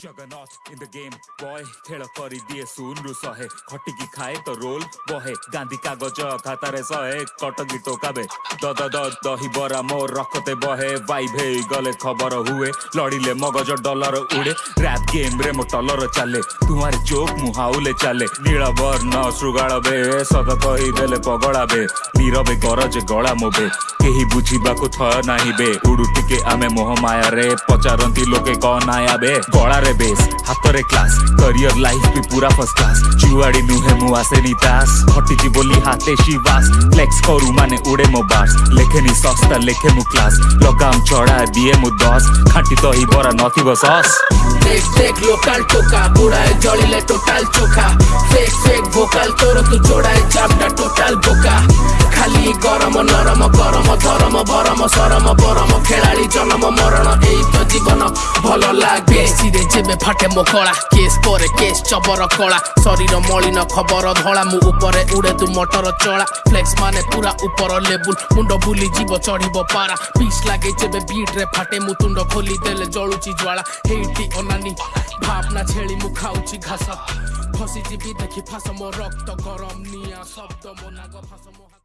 Jagannath in the game boy खेल करी दिए शून्य शहे खटिकी खाए तो रोल बहे गांधी कागज खातारे शहे कटकी टोकाबे दद दद दही बरा मोर रखते बहे वाइब हे गले खबर हुए लड़िले मगज डॉलर उड़े रैप गेम रे मो टलर चले तुम्हारे जोक मुहाउले चले नीला वर्ण श्रुगाल बे सद कही देले पगड़ा बे नीरबे गरज गला मोबे केही बुझिबाकु थय नाही बे उडु टिके आमे मोह माया रे पचारंती लोके कौन आया बे गळा ହାତରେ ବେଶ ହାତରେ କ୍ଲାସ କରିୟର ଲାଇଫ ବି ପୁରା ଫର୍ଷ୍ଟ କ୍ଲାସ ଯୁଆଡେ ନୁହେଁ ମୁଁ ଆସେନି ତାସ ହଟିଛି ବୋଲି ହାତେ ଶିବାସ ଫ୍ଲେକ୍ସ କରୁ ମାନେ ଉଡେ ମୋ ବାସ ଲେଖେନି ଶସ୍ତା ଲେଖେ ମୁଁ କ୍ଲାସ ଲଗାମ ଚଢା ଦିଏ ମୁଁ ଦଶ ଖାଣ୍ଟି ଦହି ବରା ନଥିବ ସସ୍ ଫେକ୍ ଫେକ୍ ଲୋକାଲ ଟୋକା ବୁଡ଼ାଏ ଜଳିଲେ ଟୋଟାଲ ଚୋଖା ଫେକ୍ ଫେକ୍ ଭୋକାଲ ତୋର ତୁ ଚୋଡ଼ାଏ ଚାପଟା ଟୋଟାଲ ବୋକା ଖାଲି ଗରମ ନରମ ଗରମ ଧରମ ବରମ ସରମ ବରମ ଖେଳାଳି ଭଲ ଲାଗେ ସିରେ ଯେବେ ଫାଟେ ମୋ କଳା କେସ୍ ପରେ କେସ୍ ଚବର କଳା ଶରୀର ମଳିନ ଖବର ଧଳା ମୁଁ ଉପରେ ଉଡ଼େ ତୁ ମଟର ଚଳା ଫ୍ଲେକ୍ସ ମାନେ ପୁରା ଉପର ଲେବୁଲ ମୁଣ୍ଡ ବୁଲିଯିବ ଚଢ଼ିବ ପାରା ପିସ୍ ଲାଗେ ଯେବେ ବିଟ୍ରେ ଫାଟେ ମୁଁ ତୁଣ୍ଡ ଖୋଲି ଦେଲେ ଜଳୁଛି ଜ୍ୱାଳା ହେଇଟି ଅନାନି ଭାବନା ଛେଳି ମୁଁ ଖାଉଛି ଘାସ ଖସିଯିବି ଦେଖି ଫାସ ମୋ ରକ୍ତ ଗରମ ନିଆଁ ଶବ୍ଦ ମୋ ନାଗ ଫାସ ମୋ